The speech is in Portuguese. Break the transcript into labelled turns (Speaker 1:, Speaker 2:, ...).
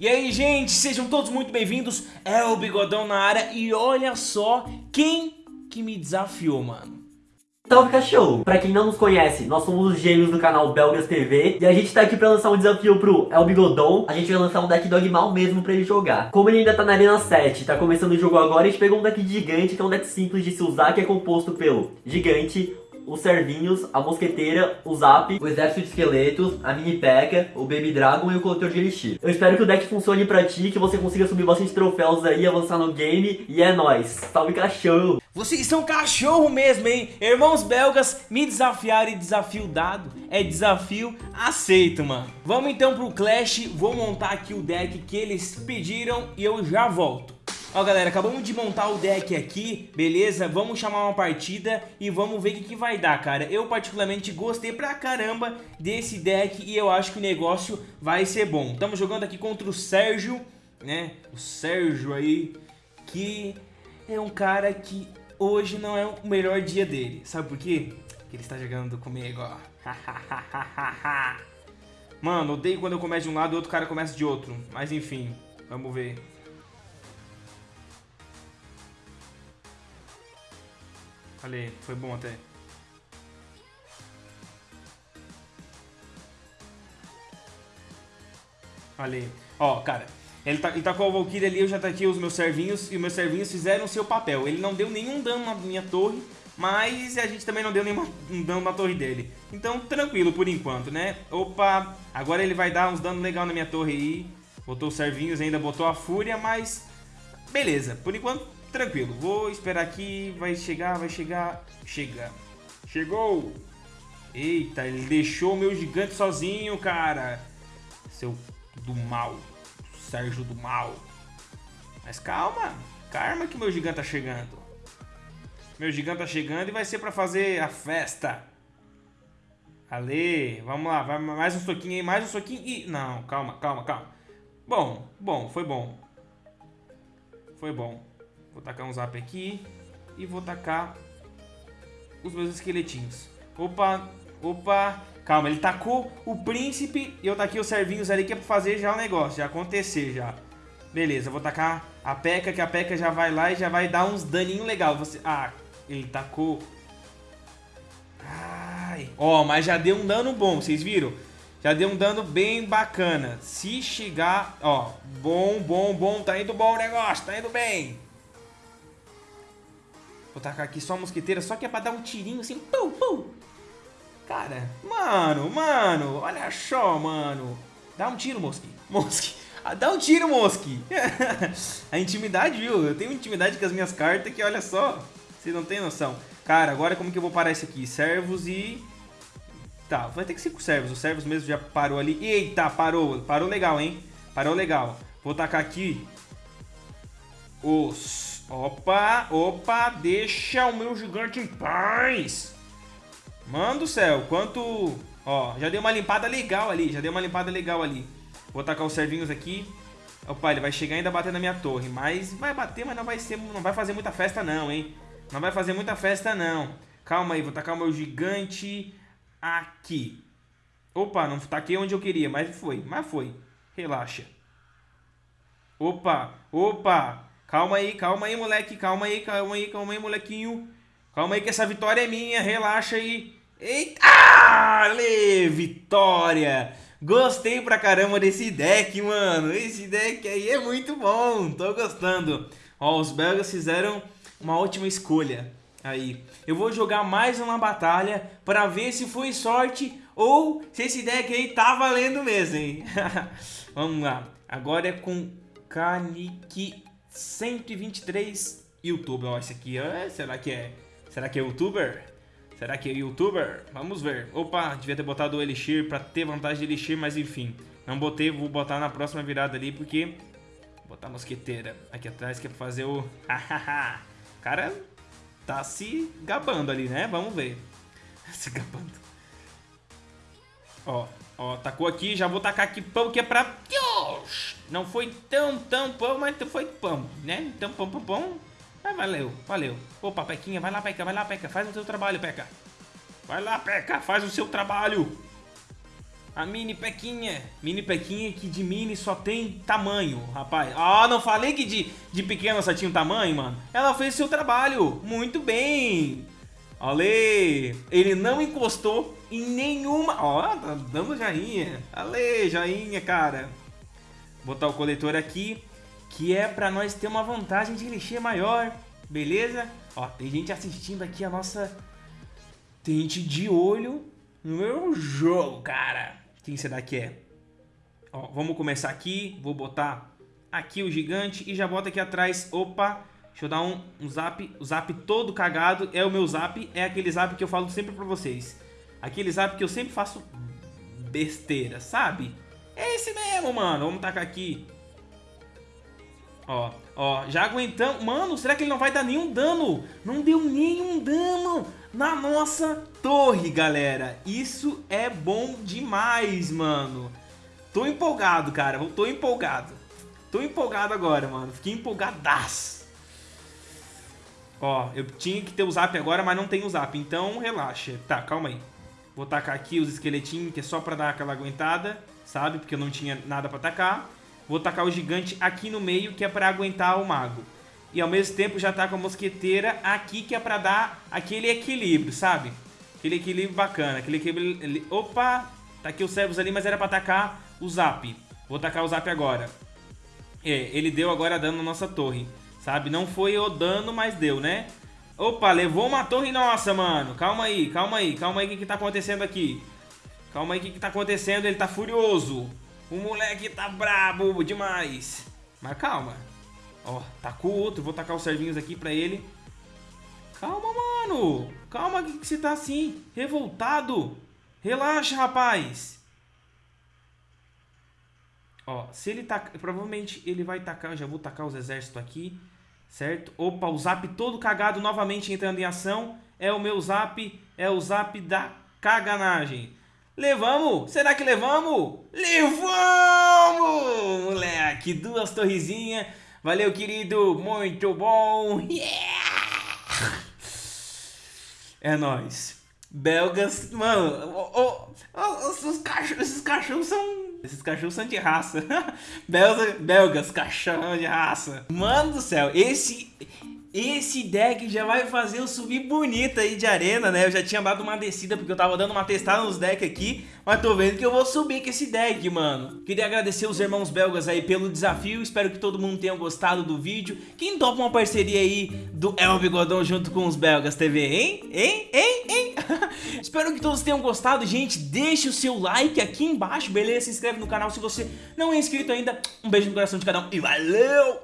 Speaker 1: E aí, gente, sejam todos muito bem-vindos. É o Bigodão na área e olha só quem que me desafiou, mano.
Speaker 2: Salve cachorro! Pra quem não nos conhece, nós somos os gêmeos do canal Belgas TV e a gente tá aqui pra lançar um desafio pro El Bigodon. A gente vai lançar um deck dog mal mesmo pra ele jogar. Como ele ainda tá na Arena 7, tá começando o jogo agora, a gente pegou um deck gigante, que é um deck simples de se usar, que é composto pelo gigante, os servinhos, a mosqueteira, o zap, o exército de esqueletos, a mini peca, o baby dragon e o coletor de elixir. Eu espero que o deck funcione pra ti, que você consiga subir bastante troféus aí, avançar no game e é nóis. Salve cachorro!
Speaker 1: Vocês são cachorro mesmo, hein? Irmãos belgas me desafiaram e desafio dado é desafio aceito, mano. Vamos então pro Clash, vou montar aqui o deck que eles pediram e eu já volto. Ó galera, acabamos de montar o deck aqui, beleza? Vamos chamar uma partida e vamos ver o que, que vai dar, cara. Eu particularmente gostei pra caramba desse deck e eu acho que o negócio vai ser bom. Estamos jogando aqui contra o Sérgio, né? O Sérgio aí, que é um cara que hoje não é o melhor dia dele. Sabe por quê? Porque ele está jogando comigo, ó. Mano, odeio quando eu começo de um lado e outro cara começa de outro. Mas enfim, vamos ver. Olha foi bom até. Olha Ó, cara, ele tá, ele tá com a Valkyrie ali, eu já tá aqui os meus servinhos, e os meus servinhos fizeram o seu papel. Ele não deu nenhum dano na minha torre, mas a gente também não deu nenhum dano na torre dele. Então, tranquilo por enquanto, né? Opa, agora ele vai dar uns danos legal na minha torre aí. Botou os servinhos, ainda botou a fúria, mas... Beleza, por enquanto Tranquilo, vou esperar aqui, vai chegar, vai chegar, chega. Chegou! Eita, ele deixou meu gigante sozinho, cara. Seu do mal, Sérgio do mal. Mas calma, calma que meu gigante tá chegando. Meu gigante tá chegando e vai ser pra fazer a festa. Ale, vamos lá, vai mais um soquinho aí, mais um soquinho e... Não, calma, calma, calma. Bom, bom, foi bom. Foi bom. Vou tacar um zap aqui. E vou tacar os meus esqueletinhos. Opa, opa. Calma, ele tacou o príncipe e eu taquei os servinhos ali que é pra fazer já o negócio, já acontecer já. Beleza, vou tacar a peca, que a peca já vai lá e já vai dar uns daninho legal. Você... Ah, ele tacou... Ai. Ó, mas já deu um dano bom, vocês viram? Já deu um dano bem bacana. Se chegar... Ó, bom, bom, bom. Tá indo bom o negócio, tá indo bem. Vou tacar aqui só a mosqueteira, só que é pra dar um tirinho assim, pum, pum. Cara, mano, mano, olha só, mano. Dá um tiro, Mosqui. Mosqui. Ah, dá um tiro, Mosqui. a intimidade, viu? Eu tenho intimidade com as minhas cartas que, olha só, vocês não tem noção. Cara, agora como que eu vou parar isso aqui? Servos e... Tá, vai ter que ser com servos. O servos mesmo já parou ali. Eita, parou. Parou legal, hein? Parou legal. Vou tacar aqui os Opa, opa, deixa o meu gigante em paz. Mano do céu, quanto... Ó, já deu uma limpada legal ali, já deu uma limpada legal ali. Vou tacar os servinhos aqui. Opa, ele vai chegar ainda bater na minha torre. Mas vai bater, mas não vai, ser, não vai fazer muita festa não, hein. Não vai fazer muita festa não. Calma aí, vou tacar o meu gigante aqui. Opa, não taquei onde eu queria, mas foi, mas foi. Relaxa. Opa, opa, Calma aí, calma aí, moleque. Calma aí, calma aí, calma aí, molequinho. Calma aí que essa vitória é minha. Relaxa aí. Eita! Ale, vitória! Gostei pra caramba desse deck, mano. Esse deck aí é muito bom. Tô gostando. Ó, os belgas fizeram uma ótima escolha. Aí, eu vou jogar mais uma batalha para ver se foi sorte ou se esse deck aí tá valendo mesmo, hein? Vamos lá. Agora é com Kaniki 123 youtuber. Ó, esse aqui, é, será que é? Será que é youtuber? Será que é youtuber? Vamos ver. Opa, devia ter botado o Elixir pra ter vantagem de Elixir, mas enfim. Não botei, vou botar na próxima virada ali, porque... Vou botar a mosqueteira aqui atrás, que é pra fazer o... o cara tá se gabando ali, né? Vamos ver. se gabando. Ó, ó, tacou aqui, já vou tacar aqui pão, que é pra... Não foi tão, tão pão, mas foi pão, né? Então, pão, pão, pão. Mas valeu, valeu. Opa, Pequinha, vai lá, Peca, vai lá, Peca. Faz o seu trabalho, Peca. Vai lá, Peca, faz o seu trabalho. A mini pequinha. Mini pequinha que de mini só tem tamanho, rapaz. Ah, não falei que de, de pequena só tinha um tamanho, mano? Ela fez seu trabalho. Muito bem. Olha, ele não encostou em nenhuma... Ó, tá dando joinha. Ale, joinha, cara. Botar o coletor aqui, que é pra nós ter uma vantagem de elixir maior. Beleza? Ó, tem gente assistindo aqui a nossa... Tem gente de olho no meu jogo, cara. Quem será que é? Ó, vamos começar aqui. Vou botar aqui o gigante e já bota aqui atrás. Opa, deixa eu dar um, um zap. O zap todo cagado é o meu zap. É aquele zap que eu falo sempre pra vocês. Aquele zap que eu sempre faço besteira, sabe? É esse mesmo, mano. Vamos tacar aqui. Ó, ó, já aguentamos. Mano, será que ele não vai dar nenhum dano? Não deu nenhum dano na nossa torre, galera. Isso é bom demais, mano. Tô empolgado, cara. Tô empolgado. Tô empolgado agora, mano. Fiquei empolgadaço. Ó, eu tinha que ter o zap agora, mas não tenho o zap. Então, relaxa. Tá, calma aí. Vou tacar aqui os esqueletinhos, que é só pra dar aquela aguentada, sabe? Porque eu não tinha nada pra tacar. Vou tacar o gigante aqui no meio, que é pra aguentar o mago. E ao mesmo tempo já tá com a mosqueteira aqui, que é pra dar aquele equilíbrio, sabe? Aquele equilíbrio bacana, aquele equilíbrio... Opa! Tá aqui os servos ali, mas era pra tacar o zap. Vou tacar o zap agora. É, ele deu agora dano na nossa torre, sabe? Não foi o dano, mas deu, né? Opa, levou uma torre nossa, mano. Calma aí, calma aí, calma aí, o que que tá acontecendo aqui? Calma aí, o que que tá acontecendo? Ele tá furioso. O moleque tá brabo demais. Mas calma. Ó, tacou outro. Vou tacar os servinhos aqui pra ele. Calma, mano. Calma que você tá assim. Revoltado. Relaxa, rapaz. Ó, se ele tacar... Provavelmente ele vai tacar... Já vou tacar os exércitos aqui. Certo? Opa, o zap todo cagado novamente entrando em ação. É o meu zap. É o zap da caganagem. Levamos? Será que levamos? Levamos! Moleque, duas torrezinhas. Valeu, querido. Muito bom. Yeah! É nóis. Belgas, mano, oh, oh, os cachorros, esses cachorros são. Esses cachorros são de raça. Belgas, belgas, cachorro de raça. Mano do céu, esse. Esse deck já vai fazer eu subir bonito aí de arena, né? Eu já tinha dado uma descida porque eu tava dando uma testada nos decks aqui, mas tô vendo que eu vou subir com esse deck, mano. Queria agradecer os irmãos belgas aí pelo desafio, espero que todo mundo tenha gostado do vídeo. Quem topa uma parceria aí do El Bigodão junto com os belgas TV, hein? Hein? Hein? Hein? espero que todos tenham gostado, gente. Deixe o seu like aqui embaixo, beleza? Se inscreve no canal se você não é inscrito ainda. Um beijo no coração de cada um e valeu!